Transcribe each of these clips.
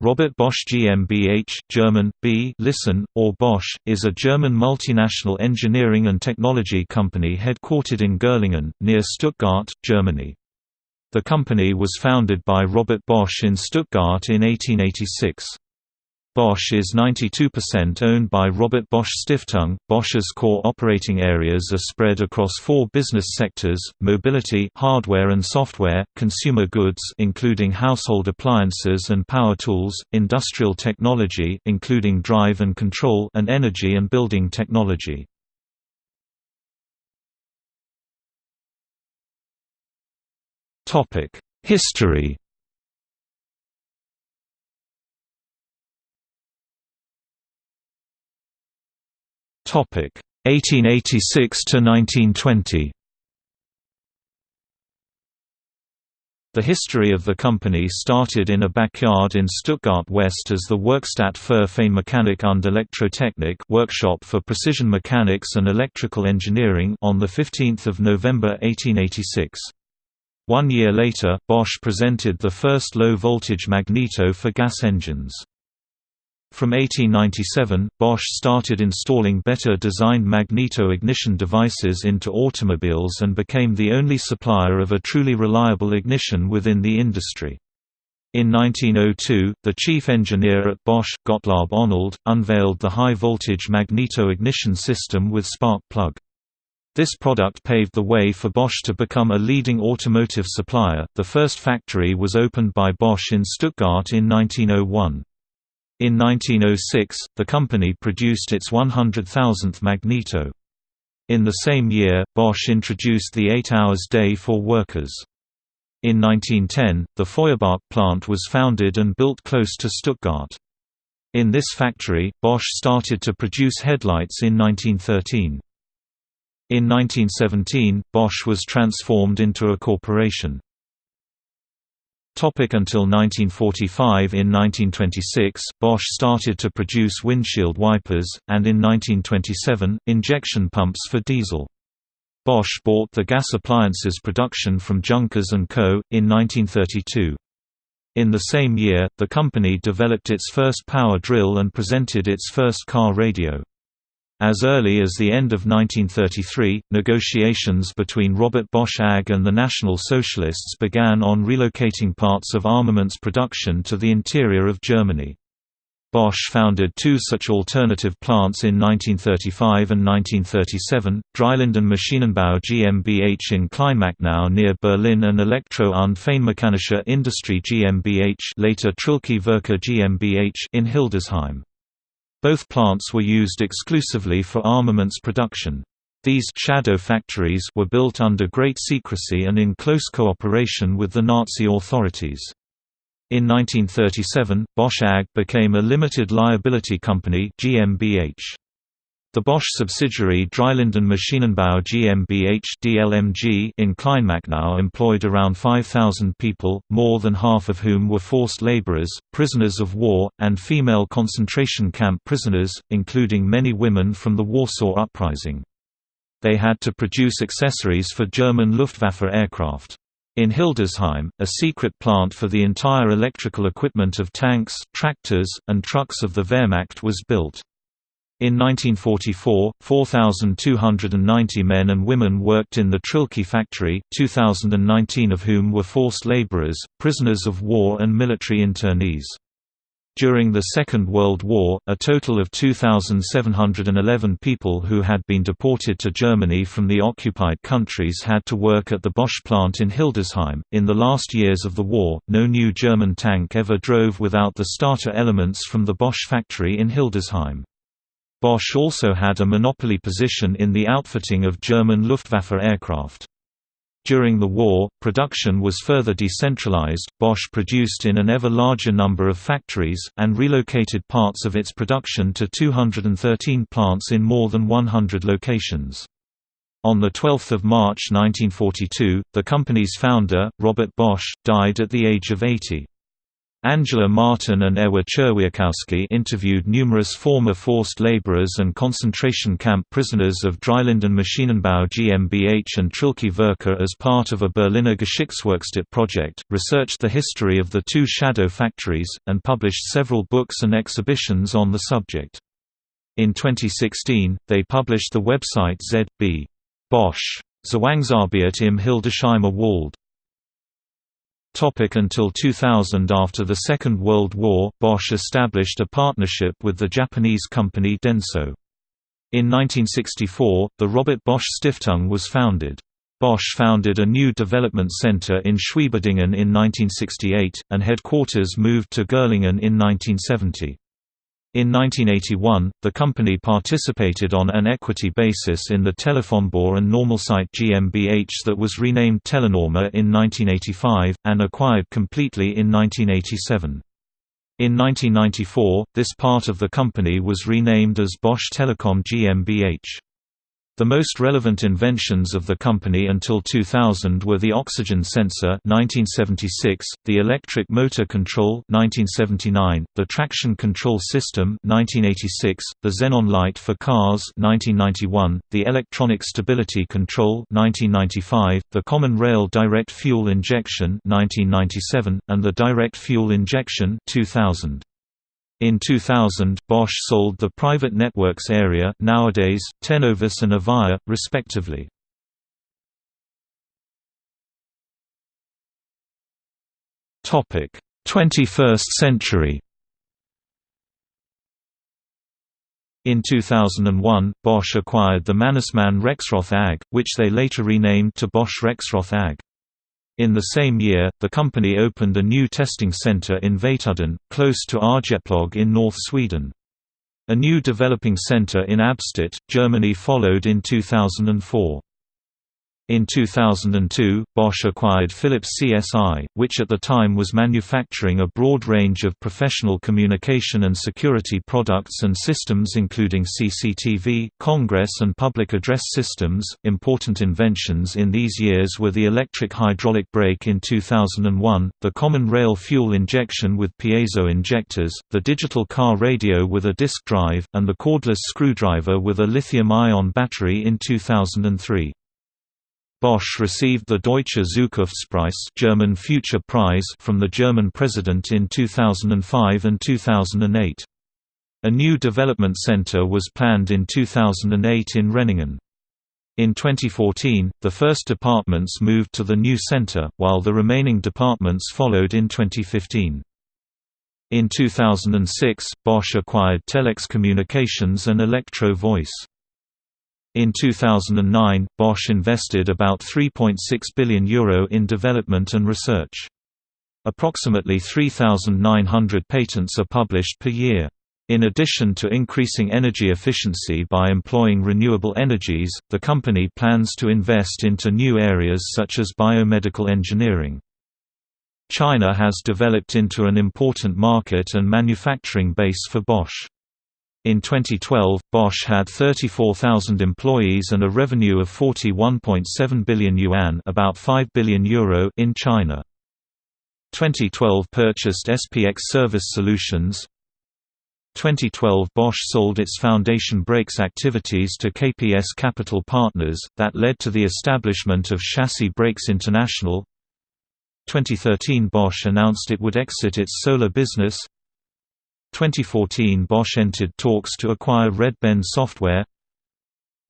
Robert Bosch GmbH German, B listen, or Bosch, is a German multinational engineering and technology company headquartered in Gerlingen, near Stuttgart, Germany. The company was founded by Robert Bosch in Stuttgart in 1886. Bosch is 92% owned by Robert Bosch Stiftung. Bosch's core operating areas are spread across four business sectors: mobility, hardware and software, consumer goods including household appliances and power tools, industrial technology including drive and control, and energy and building technology. Topic: History Topic 1886 to 1920. The history of the company started in a backyard in Stuttgart West as the Werkstatt für Feinmechanik und Elektrotechnik workshop for precision mechanics and electrical engineering on 15 November 1886. One year later, Bosch presented the first low-voltage magneto for gas engines. From 1897, Bosch started installing better designed magneto-ignition devices into automobiles and became the only supplier of a truly reliable ignition within the industry. In 1902, the chief engineer at Bosch, Gottlob Honold, unveiled the high-voltage magneto-ignition system with spark plug. This product paved the way for Bosch to become a leading automotive supplier. The first factory was opened by Bosch in Stuttgart in 1901. In 1906, the company produced its 100,000th magneto. In the same year, Bosch introduced the 8 hours day for workers. In 1910, the Feuerbach plant was founded and built close to Stuttgart. In this factory, Bosch started to produce headlights in 1913. In 1917, Bosch was transformed into a corporation. Topic until 1945 In 1926, Bosch started to produce windshield wipers, and in 1927, injection pumps for diesel. Bosch bought the gas appliances production from Junkers & Co. in 1932. In the same year, the company developed its first power drill and presented its first car radio. As early as the end of 1933, negotiations between Robert Bosch AG and the National Socialists began on relocating parts of armaments production to the interior of Germany. Bosch founded two such alternative plants in 1935 and 1937, Dreilinden Maschinenbau GmbH in Kleinmachnow near Berlin and Elektro- und Feinmechanische Industrie GmbH later Trilke GmbH in Hildesheim. Both plants were used exclusively for armaments production. These «shadow factories» were built under great secrecy and in close cooperation with the Nazi authorities. In 1937, Bosch AG became a limited liability company GmbH. The Bosch subsidiary Dreilinden Maschinenbau GmbH (DLMG) in Kleinmachnow employed around 5,000 people, more than half of whom were forced laborers, prisoners of war, and female concentration camp prisoners, including many women from the Warsaw Uprising. They had to produce accessories for German Luftwaffe aircraft. In Hildesheim, a secret plant for the entire electrical equipment of tanks, tractors, and trucks of the Wehrmacht was built. In 1944, 4,290 men and women worked in the Trilke factory, 2,019 of whom were forced laborers, prisoners of war and military internees. During the Second World War, a total of 2,711 people who had been deported to Germany from the occupied countries had to work at the Bosch plant in Hildesheim. In the last years of the war, no new German tank ever drove without the starter elements from the Bosch factory in Hildesheim. Bosch also had a monopoly position in the outfitting of German Luftwaffe aircraft. During the war, production was further decentralized. Bosch produced in an ever larger number of factories, and relocated parts of its production to 213 plants in more than 100 locations. On 12 March 1942, the company's founder, Robert Bosch, died at the age of 80. Angela Martin and Ewa Czerwiakowski interviewed numerous former forced laborers and concentration camp prisoners of Dreilinden Maschinenbau GmbH and Trilke Werke as part of a Berliner Geschichtswerkstatt project, researched the history of the two shadow factories, and published several books and exhibitions on the subject. In 2016, they published the website ZB. Bosch. Zwangsarbeit im Hildesheimer Wald. Topic until 2000 After the Second World War, Bosch established a partnership with the Japanese company Denso. In 1964, the Robert Bosch Stiftung was founded. Bosch founded a new development center in Schwieberdingen in 1968, and headquarters moved to Gerlingen in 1970. In 1981, the company participated on an equity basis in the Telefonbau and Normalzeit GmbH that was renamed Telenorma in 1985, and acquired completely in 1987. In 1994, this part of the company was renamed as Bosch Telekom GmbH. The most relevant inventions of the company until 2000 were the oxygen sensor 1976, the electric motor control 1979, the traction control system 1986, the xenon light for cars 1991, the electronic stability control 1995, the common rail direct fuel injection 1997, and the direct fuel injection 2000. In 2000, Bosch sold the private networks area nowadays, Tenovis and Avaya, respectively. Topic: 21st century. In 2001, Bosch acquired the Mannesmann Rexroth AG, which they later renamed to Bosch Rexroth AG. In the same year, the company opened a new testing center in Vaitoudden, close to Arjeplog in North Sweden. A new developing center in Abstatt, Germany followed in 2004. In 2002, Bosch acquired Philips CSI, which at the time was manufacturing a broad range of professional communication and security products and systems including CCTV, Congress and public address systems. Important inventions in these years were the electric hydraulic brake in 2001, the common rail fuel injection with piezo injectors, the digital car radio with a disk drive, and the cordless screwdriver with a lithium-ion battery in 2003. Bosch received the Deutsche Zukunftspreis German Future Prize from the German president in 2005 and 2008. A new development center was planned in 2008 in Renningen. In 2014, the first departments moved to the new center, while the remaining departments followed in 2015. In 2006, Bosch acquired Telex Communications and Electro Voice. In 2009, Bosch invested about €3.6 billion Euro in development and research. Approximately 3,900 patents are published per year. In addition to increasing energy efficiency by employing renewable energies, the company plans to invest into new areas such as biomedical engineering. China has developed into an important market and manufacturing base for Bosch. In 2012, Bosch had 34,000 employees and a revenue of 41.7 billion yuan, about 5 billion euro in China. 2012 purchased SPX Service Solutions. 2012 Bosch sold its foundation brakes activities to KPS Capital Partners, that led to the establishment of Chassis Brakes International. 2013 Bosch announced it would exit its solar business. 2014 Bosch entered talks to acquire Redben Software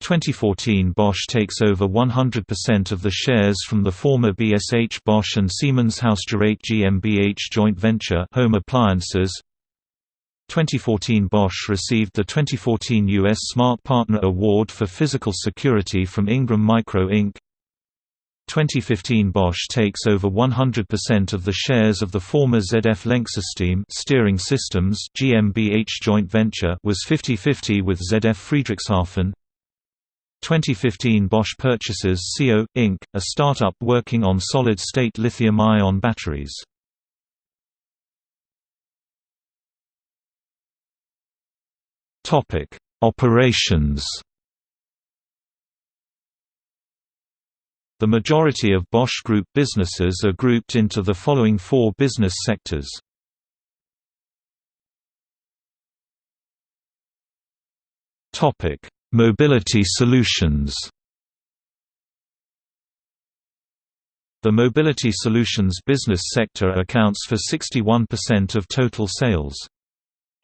2014 Bosch takes over 100% of the shares from the former BSH Bosch and Siemens Hausgeräte GmbH joint venture Home Appliances 2014 Bosch received the 2014 U.S. Smart Partner Award for Physical Security from Ingram Micro Inc. 2015 Bosch takes over 100% of the shares of the former ZF Lenksystem Steering Systems GmbH joint venture was 50-50 with ZF Friedrichshafen. 2015 Bosch purchases Seeo, Inc., a startup working on solid-state lithium-ion batteries. Topic: Operations The majority of Bosch Group businesses are grouped into the following four business sectors. Topic: Mobility Solutions. The Mobility Solutions business sector accounts for 61% of total sales.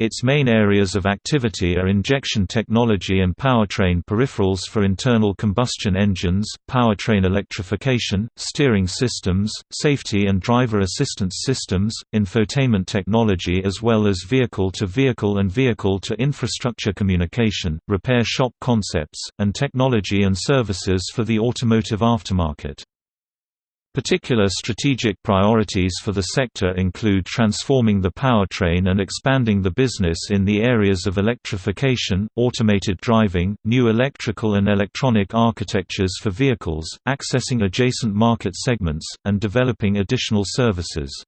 Its main areas of activity are injection technology and powertrain peripherals for internal combustion engines, powertrain electrification, steering systems, safety and driver assistance systems, infotainment technology as well as vehicle-to-vehicle -vehicle and vehicle-to-infrastructure communication, repair shop concepts, and technology and services for the automotive aftermarket. Particular strategic priorities for the sector include transforming the powertrain and expanding the business in the areas of electrification, automated driving, new electrical and electronic architectures for vehicles, accessing adjacent market segments, and developing additional services.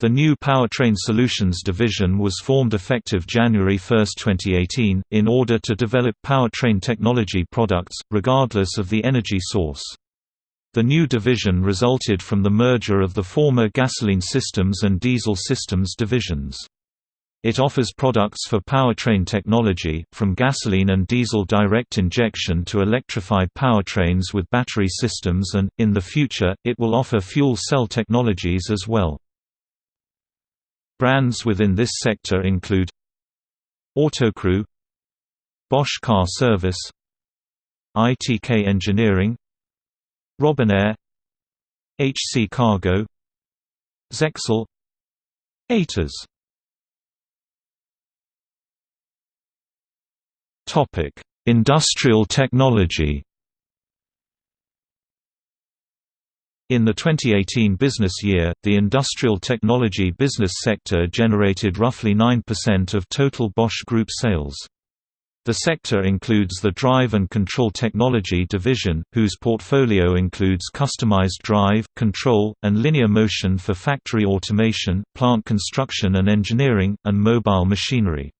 The new Powertrain Solutions division was formed effective January 1, 2018, in order to develop powertrain technology products, regardless of the energy source. The new division resulted from the merger of the former Gasoline Systems and Diesel Systems divisions. It offers products for powertrain technology, from gasoline and diesel direct injection to electrified powertrains with battery systems and, in the future, it will offer fuel cell technologies as well. Brands within this sector include Autocrew Bosch Car Service ITK Engineering Robinair HC Cargo Zexel ATAS Topic: Industrial technology. In the 2018 business year, the industrial technology business sector generated roughly 9% of total Bosch Group sales. The sector includes the Drive and Control Technology division, whose portfolio includes customized drive, control, and linear motion for factory automation, plant construction and engineering, and mobile machinery.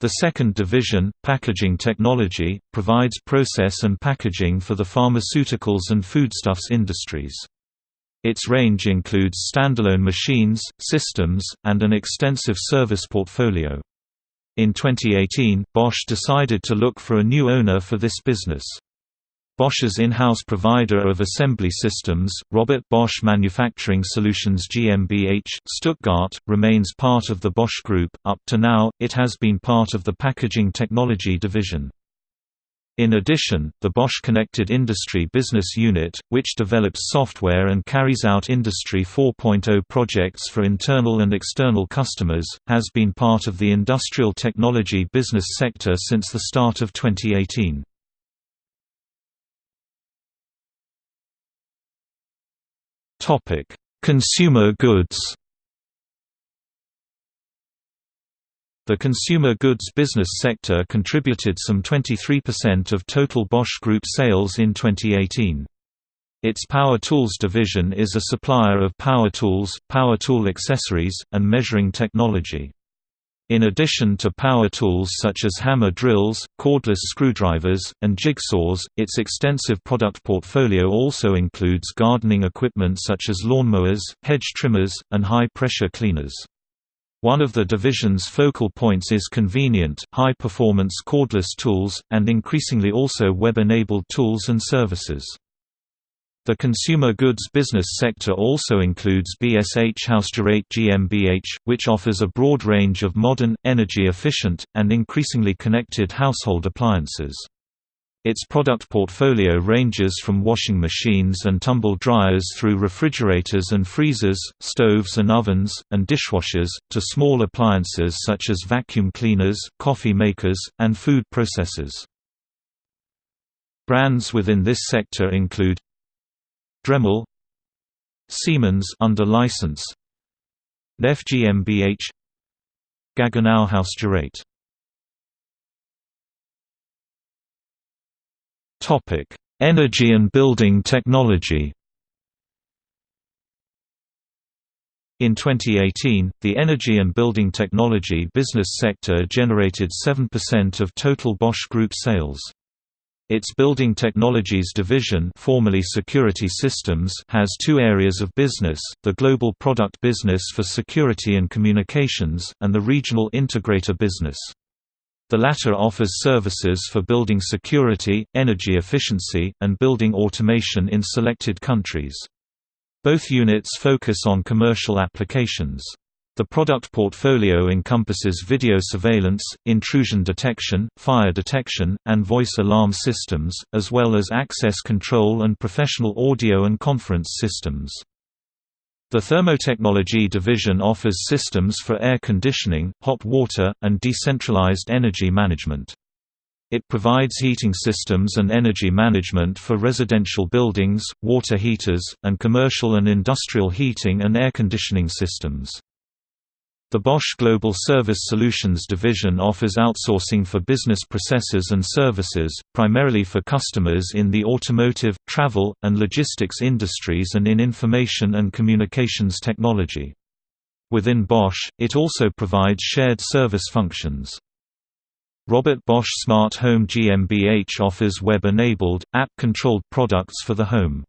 The second division, Packaging Technology, provides process and packaging for the pharmaceuticals and foodstuffs industries. Its range includes standalone machines, systems, and an extensive service portfolio. In 2018, Bosch decided to look for a new owner for this business. Bosch's in-house provider of assembly systems, Robert Bosch Manufacturing Solutions GmbH, Stuttgart, remains part of the Bosch Group. Up to now, it has been part of the Packaging Technology division. In addition, the Bosch Connected Industry business unit, which develops software and carries out Industry 4.0 projects for internal and external customers, has been part of the industrial technology business sector since the start of 2018. Consumer goods The consumer goods business sector contributed some 23% of total Bosch Group sales in 2018. Its Power Tools division is a supplier of power tools, power tool accessories, and measuring technology. In addition to power tools such as hammer drills, cordless screwdrivers, and jigsaws, its extensive product portfolio also includes gardening equipment such as lawnmowers, hedge trimmers, and high-pressure cleaners. One of the division's focal points is convenient, high-performance cordless tools, and increasingly also web-enabled tools and services. The consumer goods business sector also includes BSH Hausgerät GmbH, which offers a broad range of modern, energy-efficient, and increasingly connected household appliances. Its product portfolio ranges from washing machines and tumble dryers through refrigerators and freezers, stoves and ovens, and dishwashers, to small appliances such as vacuum cleaners, coffee makers, and food processors. Brands within this sector include Dremel Siemens under license Neff GmbH Gaggenau Hausgerät Topic: Energy and building technology. In 2018, the energy and building technology business sector generated 7% of total Bosch Group sales. Its Building Technologies division formerly Security Systems has two areas of business, the global product business for security and communications, and the regional integrator business. The latter offers services for building security, energy efficiency, and building automation in selected countries. Both units focus on commercial applications. The product portfolio encompasses video surveillance, intrusion detection, fire detection, and voice alarm systems, as well as access control and professional audio and conference systems. The Thermotechnology division offers systems for air conditioning, hot water, and decentralized energy management. It provides heating systems and energy management for residential buildings, water heaters, and commercial and industrial heating and air conditioning systems. The Bosch Global Service Solutions division offers outsourcing for business processes and services, primarily for customers in the automotive, travel, and logistics industries and in information and communications technology. Within Bosch, it also provides shared service functions. Robert Bosch Smart Home GmbH offers web-enabled, app-controlled products for the home.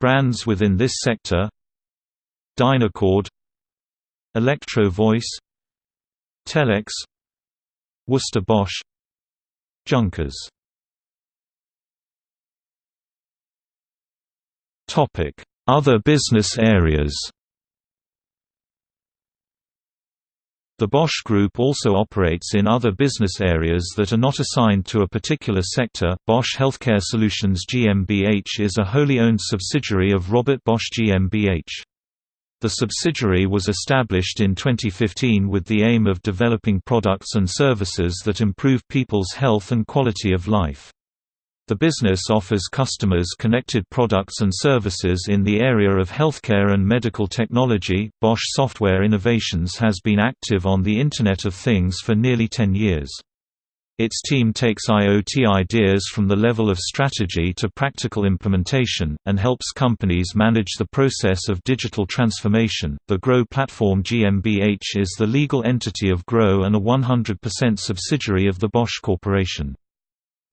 Brands within this sector Dynacord Electro Voice Telex Worcester Bosch Junkers Other business areas The Bosch Group also operates in other business areas that are not assigned to a particular sector. Bosch Healthcare Solutions GmbH is a wholly owned subsidiary of Robert Bosch GmbH. The subsidiary was established in 2015 with the aim of developing products and services that improve people's health and quality of life. The business offers customers connected products and services in the area of healthcare and medical technology. Bosch Software Innovations has been active on the Internet of Things for nearly 10 years. Its team takes IoT ideas from the level of strategy to practical implementation, and helps companies manage the process of digital transformation. The Grow Platform GmbH is the legal entity of Grow and a 100% subsidiary of the Bosch Corporation.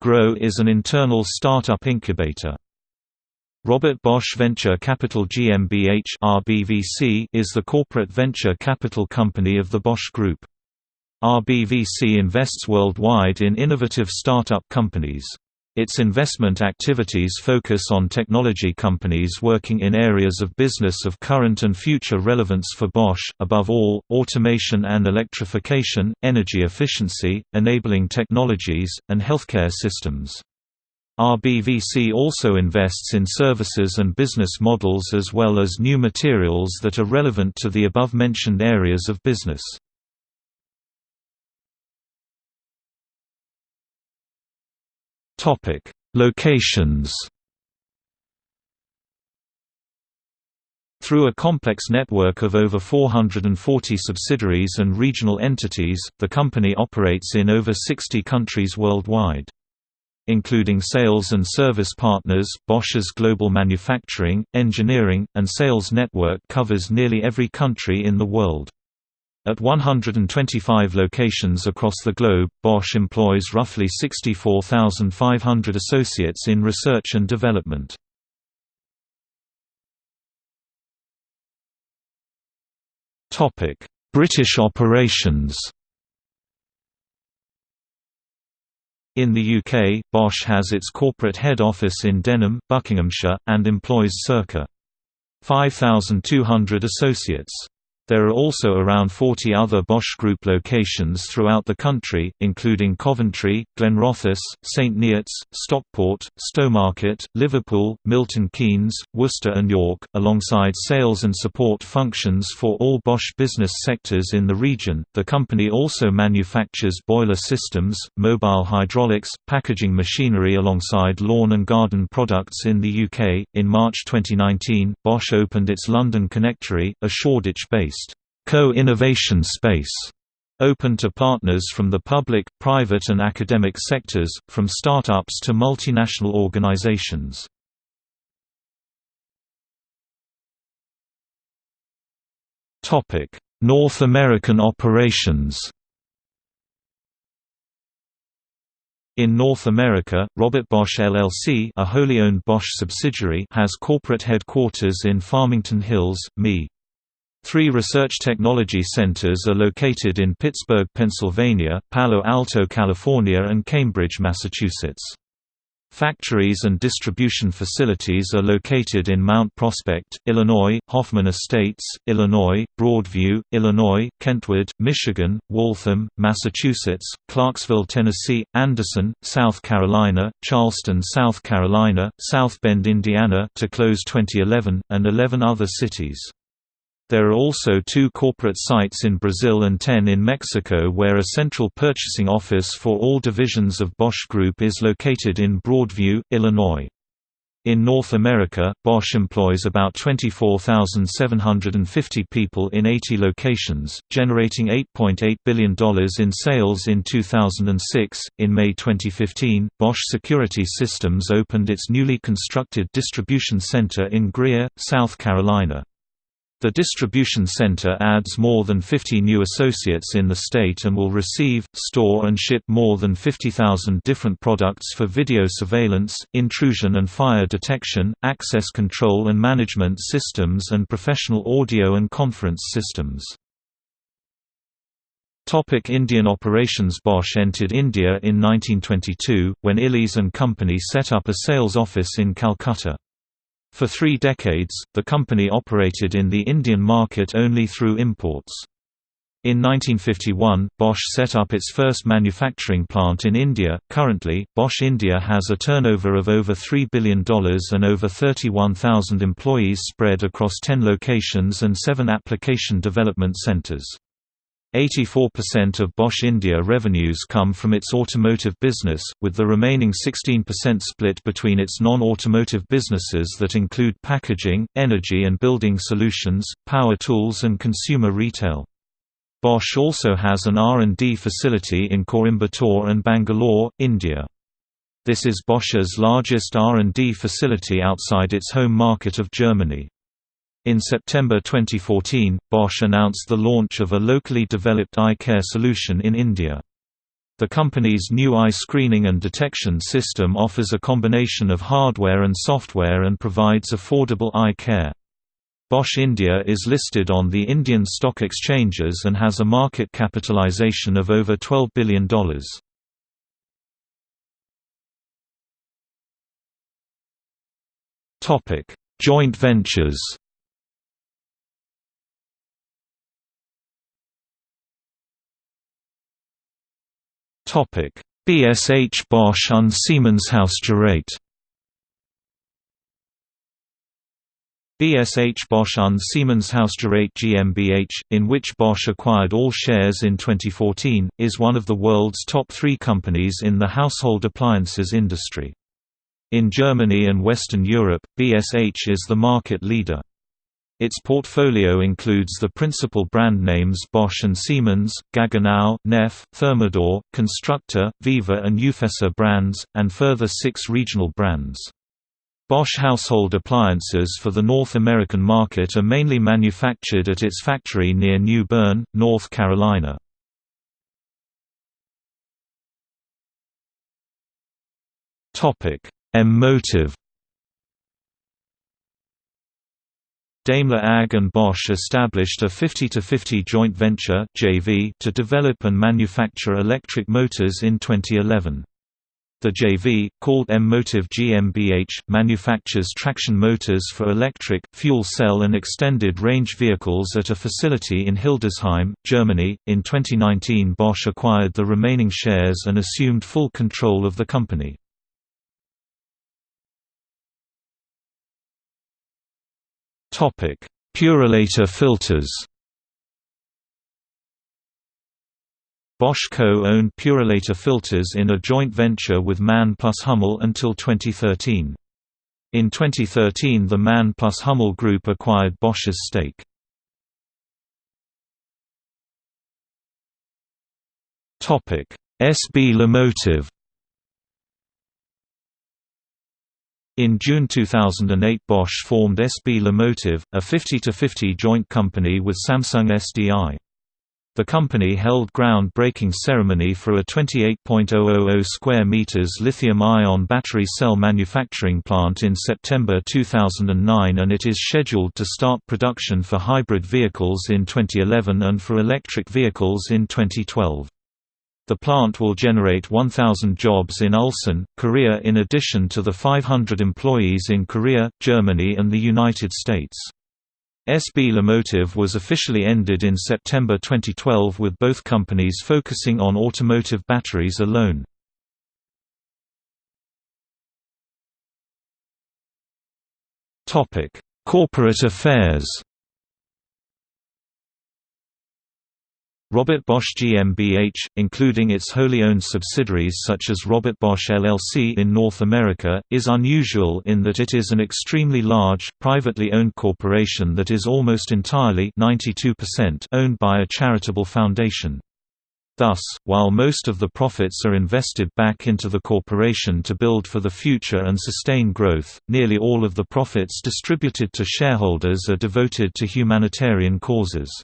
Grow is an internal startup incubator. Robert Bosch Venture Capital GmbH is the corporate venture capital company of the Bosch Group. RBVC invests worldwide in innovative startup companies. Its investment activities focus on technology companies working in areas of business of current and future relevance for Bosch, above all, automation and electrification, energy efficiency, enabling technologies, and healthcare systems. RBVC also invests in services and business models as well as new materials that are relevant to the above-mentioned areas of business. Topic: Locations. Through a complex network of over 440 subsidiaries and regional entities, the company operates in over 60 countries worldwide. Including sales and service partners, Bosch's global manufacturing, engineering, and sales network covers nearly every country in the world. At 125 locations across the globe, Bosch employs roughly 64,500 associates in research and development. British operations In the UK, Bosch has its corporate head office in Denham, Buckinghamshire, and employs circa 5,200 associates. There are also around 40 other Bosch Group locations throughout the country, including Coventry, Glenrothes, St Neots, Stockport, Stowmarket, Liverpool, Milton Keynes, Worcester and York, alongside sales and support functions for all Bosch business sectors in the region. The company also manufactures boiler systems, mobile hydraulics, packaging machinery alongside lawn and garden products in the UK. In March 2019, Bosch opened its London Connectory, a Shoreditch base co-innovation space open to partners from the public, private and academic sectors, from startups to multinational organizations. North American operations In North America, Robert Bosch LLC a wholly owned Bosch subsidiary has corporate headquarters in Farmington Hills, ME. Three research technology centers are located in Pittsburgh, Pennsylvania, Palo Alto, California and Cambridge, Massachusetts. Factories and distribution facilities are located in Mount Prospect, Illinois, Hoffman Estates, Illinois, Broadview, Illinois, Kentwood, Michigan, Waltham, Massachusetts, Clarksville, Tennessee, Anderson, South Carolina, Charleston, South Carolina, South Bend, Indiana to close 2011, and 11 other cities. There are also two corporate sites in Brazil and 10 in Mexico where a central purchasing office for all divisions of Bosch Group is located in Broadview, Illinois. In North America, Bosch employs about 24,750 people in 80 locations, generating $8.8 billion in sales in 2006. In May 2015, Bosch Security Systems opened its newly constructed distribution center in Greer, South Carolina. The distribution center adds more than 50 new associates in the state and will receive, store and ship more than 50,000 different products for video surveillance, intrusion and fire detection, access control and management systems and professional audio and conference systems. Topic Indian operations Bosch entered India in 1922, when Illies and Company set up a sales office in Calcutta. For three decades, the company operated in the Indian market only through imports. In 1951, Bosch set up its first manufacturing plant in India. Currently, Bosch India has a turnover of over $3 billion and over 31,000 employees spread across 10 locations and 7 application development centers. 84% of Bosch India revenues come from its automotive business, with the remaining 16% split between its non-automotive businesses that include packaging, energy and building solutions, power tools and consumer retail. Bosch also has an R&D facility in Coimbatore and Bangalore, India. This is Bosch's largest R&D facility outside its home market of Germany. In September 2014, Bosch announced the launch of a locally developed eye care solution in India. The company's new eye screening and detection system offers a combination of hardware and software and provides affordable eye care. Bosch India is listed on the Indian stock exchanges and has a market capitalization of over $12 billion. Joint ventures Topic: BSH Bosch und Siemenshausgerät BSH Bosch und Siemenshausgerät GmbH, in which Bosch acquired all shares in 2014, is one of the world's top three companies in the household appliances industry. In Germany and Western Europe, BSH is the market leader. Its portfolio includes the principal brand names Bosch and Siemens, Gaggenau, Neff, Thermador, Constructa, Viva and Ufesa brands, and further six regional brands. Bosch household appliances for the North American market are mainly manufactured at its factory near New Bern, North Carolina. M-Motive Daimler AG and Bosch established a 50-50 joint venture JV to develop and manufacture electric motors in 2011. The JV, called M-Motive GmbH, manufactures traction motors for electric, fuel cell and extended range vehicles at a facility in Hildesheim, Germany. In 2019 Bosch acquired the remaining shares and assumed full control of the company. Topic: Purolator filters. Bosch co-owned Purolator filters in a joint venture with Mann plus Hummel until 2013. In 2013 the Mann plus Hummel Group acquired Bosch's stake. SB LiMotive In June 2008 Bosch formed SB LiMotive, a 50-50 joint company with Samsung SDI. The company held ground-breaking ceremony for a 28.000 square meters lithium-ion battery cell manufacturing plant in September 2009 and it is scheduled to start production for hybrid vehicles in 2011 and for electric vehicles in 2012. The plant will generate 1,000 jobs in Ulsan, Korea in addition to the 500 employees in Korea, Germany and the United States. SB LiMotive was officially ended in September 2012 with both companies focusing on automotive batteries alone. Corporate affairs Robert Bosch GmbH, including its wholly owned subsidiaries such as Robert Bosch LLC in North America, is unusual in that it is an extremely large, privately owned corporation that is almost entirely 92% owned by a charitable foundation. Thus, while most of the profits are invested back into the corporation to build for the future and sustain growth, nearly all of the profits distributed to shareholders are devoted to humanitarian causes.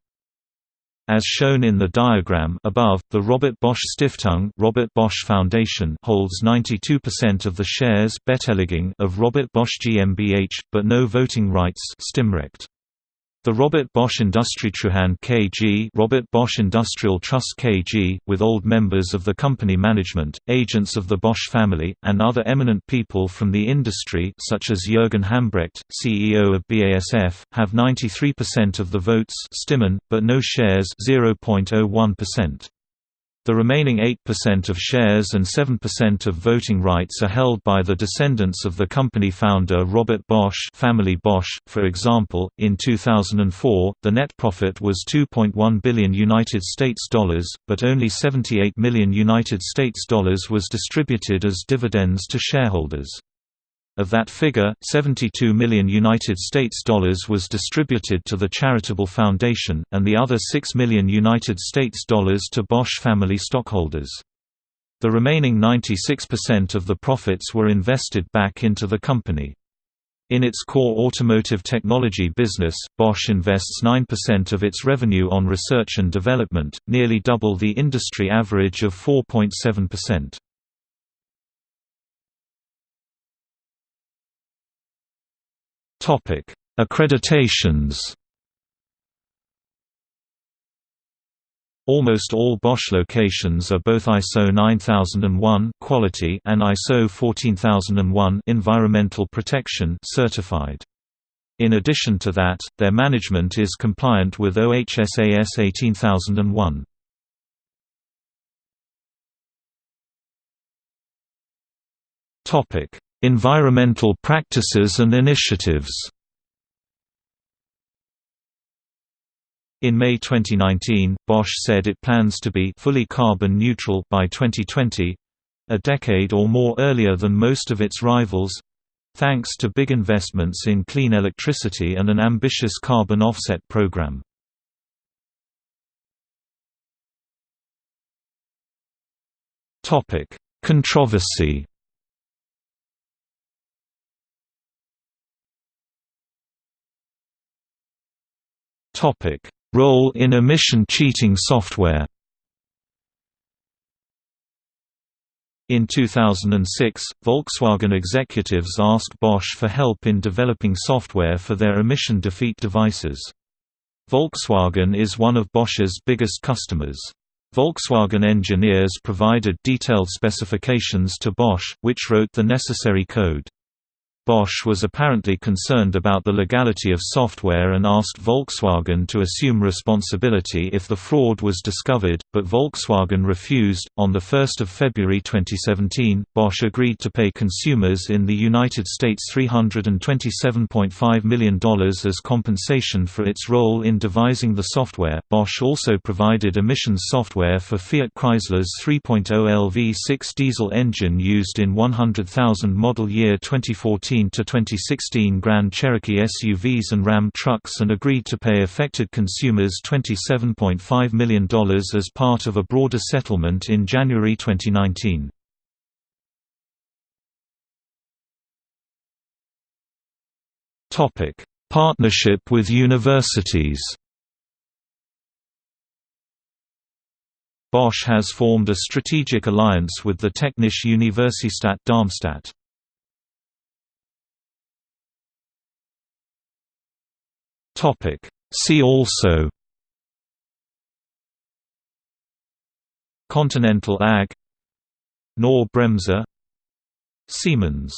As shown in the diagram above, the Robert Bosch Stiftung Robert Bosch Foundation holds 92% of the shares of Robert Bosch GmbH, but no voting rights Stimmrecht. The Robert Bosch Industrietreuhand KG Robert Bosch Industrial Trust KG, with old members of the company management, agents of the Bosch family, and other eminent people from the industry such as Jürgen Hambrecht, CEO of BASF, have 93% of the votes Stimmen, but no shares 0.01%. The remaining 8% of shares and 7% of voting rights are held by the descendants of the company founder Robert Bosch family Bosch. For example, in 2004, the net profit was 2.1 billion United States dollars, but only 78 million United States dollars was distributed as dividends to shareholders. Of that figure, 72 million United States dollars was distributed to the charitable foundation, and the other 6 million United States dollars to Bosch family stockholders. The remaining 96% of the profits were invested back into the company. In its core automotive technology business, Bosch invests 9% of its revenue on research and development, nearly double the industry average of 4.7%. Topic: Accreditations. Almost all Bosch locations are both ISO 9001 quality and ISO 14001 environmental protection certified. In addition to that, their management is compliant with OHSAS 18001. Topic: Environmental practices and initiatives In May 2019, Bosch said it plans to be fully carbon neutral by 2020 a decade or more earlier than most of its rivals thanks to big investments in clean electricity and an ambitious carbon offset program. Controversy Topic: Role in emission cheating software. In 2006, Volkswagen executives asked Bosch for help in developing software for their emission defeat devices. Volkswagen is one of Bosch's biggest customers. Volkswagen engineers provided detailed specifications to Bosch, which wrote the necessary code. Bosch was apparently concerned about the legality of software and asked Volkswagen to assume responsibility if the fraud was discovered, but Volkswagen refused. On 1 February 2017, Bosch agreed to pay consumers in the United States $327.5 million as compensation for its role in devising the software. Bosch also provided emissions software for Fiat Chrysler's 3.0 LV6 diesel engine used in 100,000 model year 2014 to 2016 Grand Cherokee SUVs and Ram trucks and agreed to pay affected consumers $27.5 million as part of a broader settlement in January 2019. Partnership with universities Bosch has formed a strategic alliance with the Technische Universität Darmstadt. See also Continental AG. Knorr-Bremse Siemens